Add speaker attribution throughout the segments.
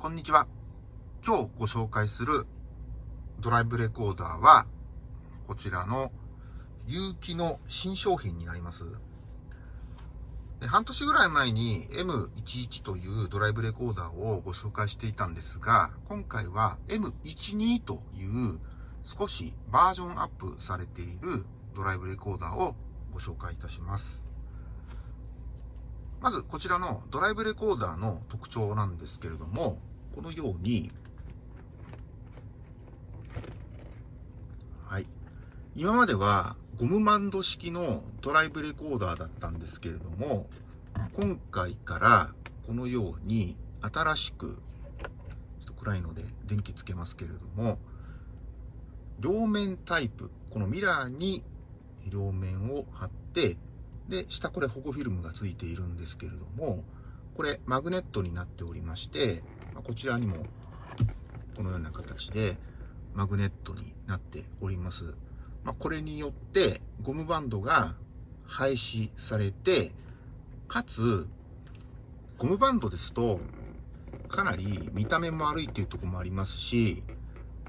Speaker 1: こんにちは。今日ご紹介するドライブレコーダーは、こちらの有機の新商品になります。で半年ぐらい前に M11 というドライブレコーダーをご紹介していたんですが、今回は M12 という少しバージョンアップされているドライブレコーダーをご紹介いたします。まずこちらのドライブレコーダーの特徴なんですけれども、このように、はい。今まではゴムバンド式のドライブレコーダーだったんですけれども、今回からこのように新しく、ちょっと暗いので電気つけますけれども、両面タイプ、このミラーに両面を貼って、で、下これ保護フィルムがついているんですけれども、これマグネットになっておりまして、こちらにもこのような形でマグネットになっております。まあ、これによってゴムバンドが廃止されて、かつ、ゴムバンドですと、かなり見た目も悪いっていうとこもありますし、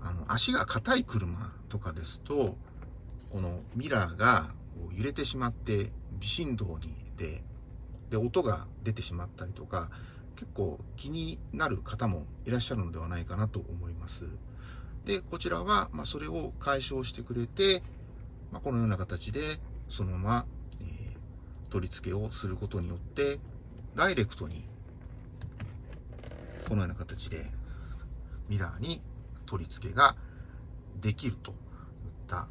Speaker 1: あの、足が硬い車とかですと、このミラーが揺れてしまって微振動にで、で、音が出てしまったりとか、結構気になる方もいらっしゃるのではないかなと思います。で、こちらは、まそれを解消してくれて、まこのような形で、そのまま、え、取り付けをすることによって、ダイレクトに、このような形で、ミラーに取り付けができるといった、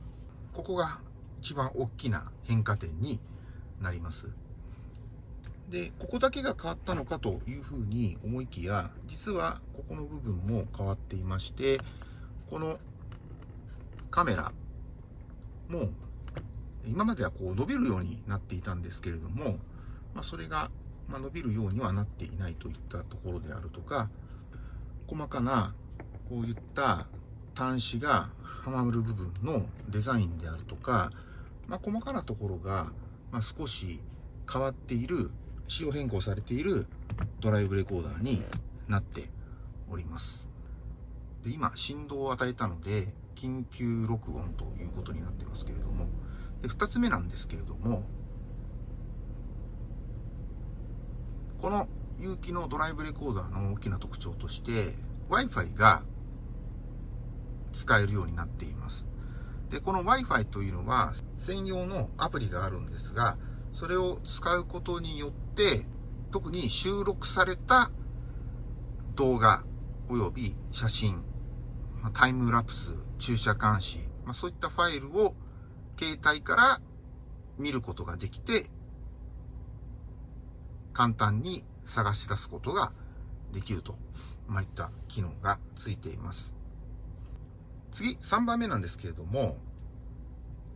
Speaker 1: ここが一番大きな変化点になります。で、ここだけが変わったのかというふうに思いきや、実はここの部分も変わっていまして、このカメラも今まではこう伸びるようになっていたんですけれども、まあ、それが伸びるようにはなっていないといったところであるとか細かなこういった端子がはまる部分のデザインであるとか、まあ、細かなところが少し変わっている仕様変更されているドライブレコーダーになっております。で今振動を与えたので緊急録音ということになってますけれどもで2つ目なんですけれどもこの有機のドライブレコーダーの大きな特徴として Wi-Fi が使えるようになっていますでこの Wi-Fi というのは専用のアプリがあるんですがそれを使うことによって特に収録された動画及び写真タイムラプス、駐車監視、まあ、そういったファイルを携帯から見ることができて、簡単に探し出すことができると、まあ、いった機能がついています。次、3番目なんですけれども、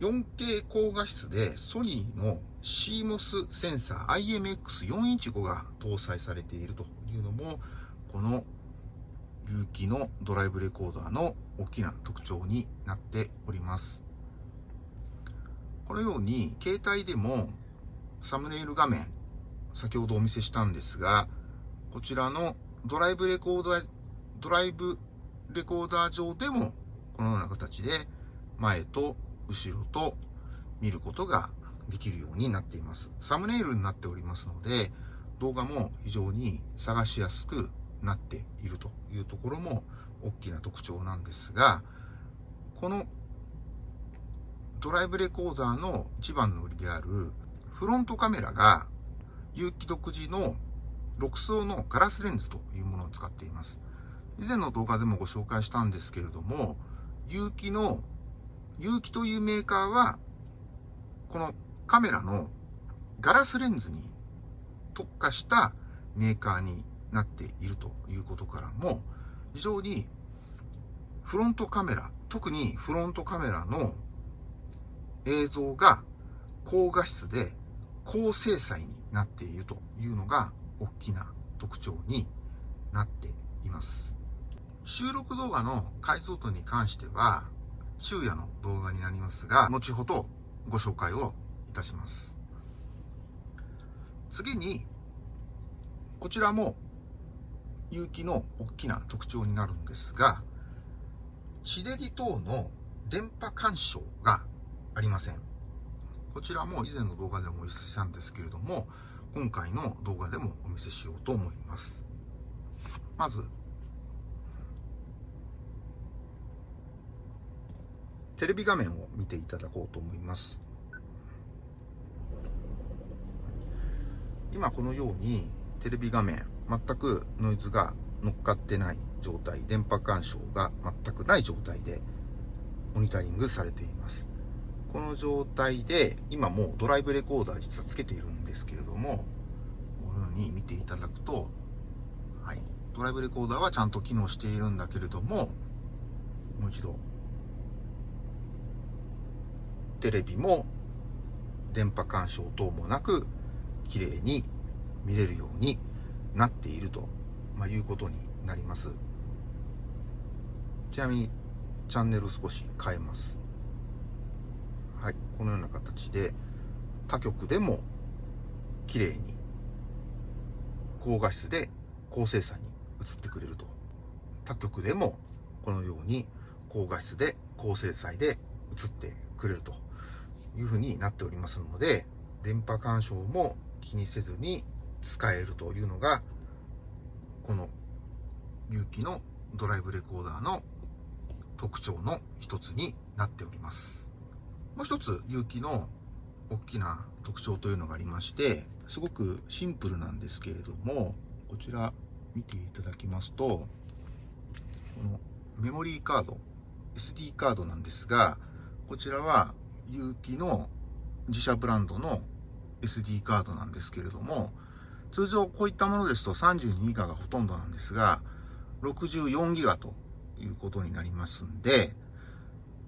Speaker 1: 4K 高画質でソニーの CMOS センサー IMX415 が搭載されているというのも、この有機のドライブレコーダーの大きな特徴になっております。このように携帯でもサムネイル画面先ほどお見せしたんですがこちらのドライブレコーダードライブレコーダー上でもこのような形で前と後ろと見ることができるようになっています。サムネイルになっておりますので動画も非常に探しやすくなっているというところも大きな特徴なんですが、このドライブレコーダーの一番の売りであるフロントカメラが有機独自の6層のガラスレンズというものを使っています。以前の動画でもご紹介したんですけれども、有機の、有機というメーカーは、このカメラのガラスレンズに特化したメーカーになっているということからも、非常にフロントカメラ、特にフロントカメラの映像が高画質で高精細になっているというのが大きな特徴になっています。収録動画の解像度に関しては昼夜の動画になりますが、後ほどご紹介をいたします。次に、こちらも有機の大きな特徴になるんですが、地デジ等の電波干渉がありません。こちらも以前の動画でもお見せしたんですけれども、今回の動画でもお見せしようと思います。まず、テレビ画面を見ていただこうと思います。今このようにテレビ画面全くノイズが乗っかってない状態、電波干渉が全くない状態でモニタリングされています。この状態で今もうドライブレコーダー実はつけているんですけれども、このように見ていただくと、はい、ドライブレコーダーはちゃんと機能しているんだけれども、もう一度、テレビも電波干渉等もなく綺麗に見れるようになっていると、まあ、いうことになります。ちなみにチャンネル少し変えます。はい、このような形で他局でも綺麗に高画質で高精細に映ってくれると。他局でもこのように高画質で高精細で映ってくれるというふうになっておりますので、電波干渉も気にせずに使えるというのが、この有機のドライブレコーダーの特徴の一つになっております。もう一つ有機の大きな特徴というのがありまして、すごくシンプルなんですけれども、こちら見ていただきますと、このメモリーカード、SD カードなんですが、こちらは有機の自社ブランドの SD カードなんですけれども、通常こういったものですと32ギガがほとんどなんですが、64ギガということになりますんで、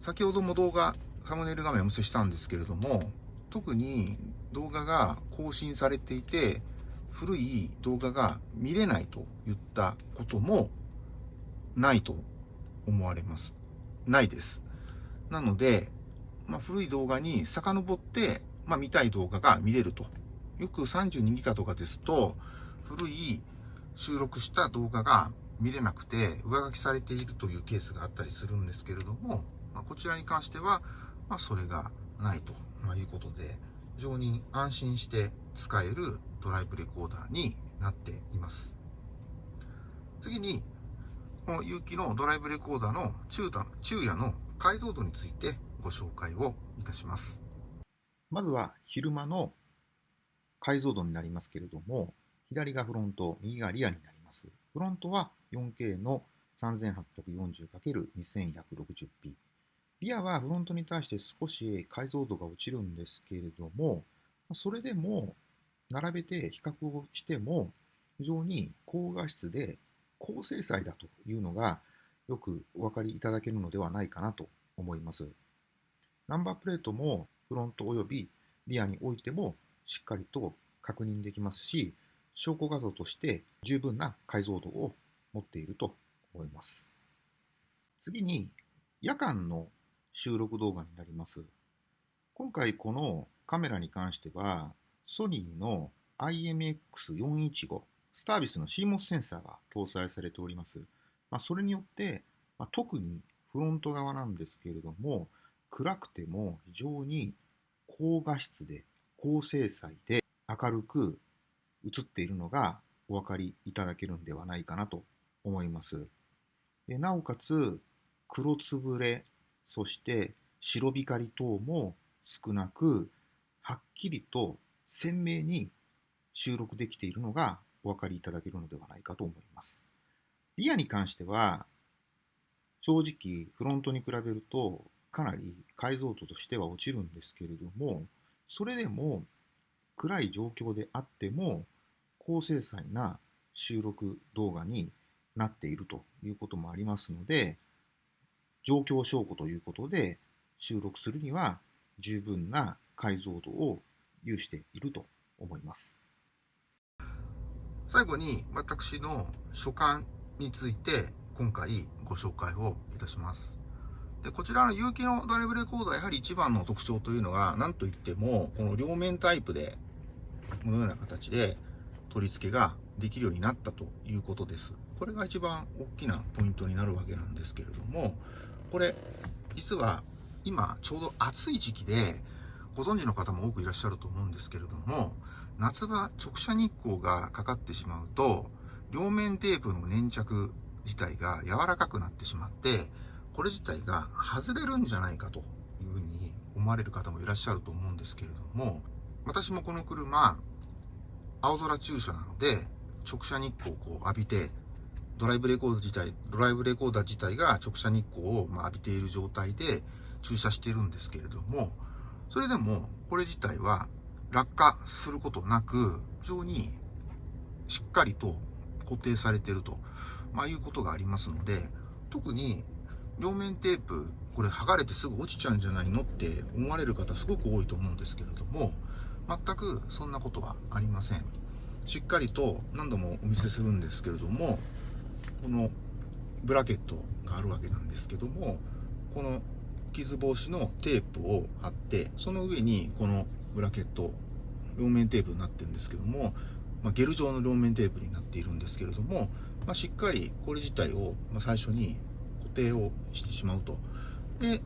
Speaker 1: 先ほども動画、サムネイル画面をお見せしたんですけれども、特に動画が更新されていて、古い動画が見れないといったこともないと思われます。ないです。なので、まあ、古い動画に遡って、まあ、見たい動画が見れると。よく32ギガとかですと、古い収録した動画が見れなくて上書きされているというケースがあったりするんですけれども、まあ、こちらに関しては、まあ、それがないとまいうことで、非常に安心して使えるドライブレコーダーになっています。次に、この有機のドライブレコーダーの中昼夜の解像度についてご紹介をいたします。まずは昼間の解像度になりますけれども、左がフロント、右がリアになります。フロントは 4K の 3840×2160p。リアはフロントに対して少し解像度が落ちるんですけれども、それでも並べて比較をしても非常に高画質で高精細だというのがよくお分かりいただけるのではないかなと思います。ナンバープレートもフロントおよびリアにおいてもしっかりと確認できますし、証拠画像として十分な解像度を持っていると思います。次に、夜間の収録動画になります。今回このカメラに関しては、ソニーの IMX415 スタービスの CMOS センサーが搭載されております。まあ、それによって、まあ、特にフロント側なんですけれども、暗くても非常に高画質で高精細で明るく映っているのがお分かりいただけるんではないかなと思います。でなおかつ黒つぶれそして白光等も少なくはっきりと鮮明に収録できているのがお分かりいただけるのではないかと思います。リアに関しては正直フロントに比べるとかなり解像度としては落ちるんですけれどもそれでも暗い状況であっても高精細な収録動画になっているということもありますので状況証拠ということで収録するには十分な解像度を有していると思います。最後に私の所感について今回ご紹介をいたします。で、こちらの有機のドライブレコーダー、やはり一番の特徴というのが、何といっても、この両面タイプで、このような形で取り付けができるようになったということです。これが一番大きなポイントになるわけなんですけれども、これ、実は今ちょうど暑い時期で、ご存知の方も多くいらっしゃると思うんですけれども、夏場直射日光がかかってしまうと、両面テープの粘着自体が柔らかくなってしまって、これ自体が外れるんじゃないかというふうに思われる方もいらっしゃると思うんですけれども、私もこの車、青空駐車なので、直射日光をこう浴びて、ドライブレコーダー自体、ドライブレコーダー自体が直射日光をま浴びている状態で駐車しているんですけれども、それでもこれ自体は落下することなく、非常にしっかりと固定されていると、まあ、いうことがありますので、特に両面テープ、これ剥がれてすぐ落ちちゃうんじゃないのって思われる方すごく多いと思うんですけれども、全くそんなことはありません。しっかりと何度もお見せするんですけれども、このブラケットがあるわけなんですけども、この傷防止のテープを貼って、その上にこのブラケット、両面テープになってるんですけども、まあ、ゲル状の両面テープになっているんですけれども、まあ、しっかりこれ自体を、最初に固定をしてしまうと。で、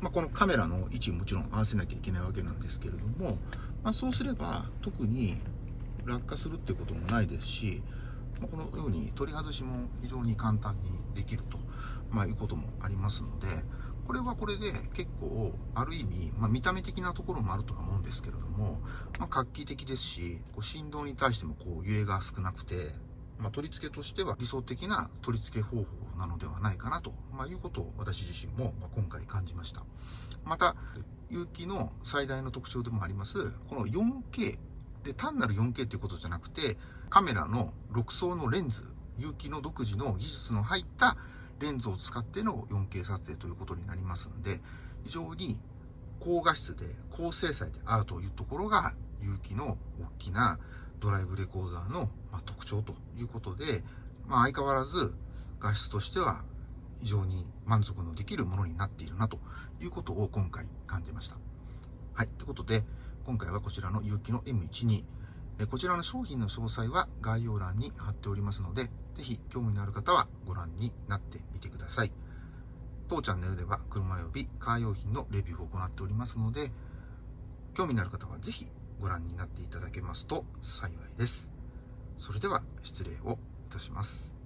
Speaker 1: まあ、このカメラの位置もちろん合わせなきゃいけないわけなんですけれども、まあ、そうすれば特に落下するってこともないですし、まあこのように取り外しも非常に簡単にできると、ま、いうこともありますので、これはこれで結構、ある意味、まあ、見た目的なところもあるとは思うんですけれども、まあ、画期的ですし、こう振動に対してもこう揺れが少なくて、まあ、取り付けとしては理想的な取り付け方法なのではないかなと、まあ、いうことを私自身も今回感じました。また、有機の最大の特徴でもあります、この 4K で単なる 4K っていうことじゃなくて、カメラの6層のレンズ、有機の独自の技術の入ったレンズを使っての 4K 撮影ということになりますんで、非常に高画質で高精細であるというところが、有機の大きなドライブレコーダーの特徴ということで、まあ、相変わらず画質としては非常に満足のできるものになっているなということを今回感じました。はい。ということで、今回はこちらの有機の M12、こちらの商品の詳細は概要欄に貼っておりますので、ぜひ興味のある方はご覧になってみてください。当チャンネルでは車及びカー用品のレビューを行っておりますので、興味のある方はぜひご覧になっていただけますと幸いです。それでは失礼をいたします。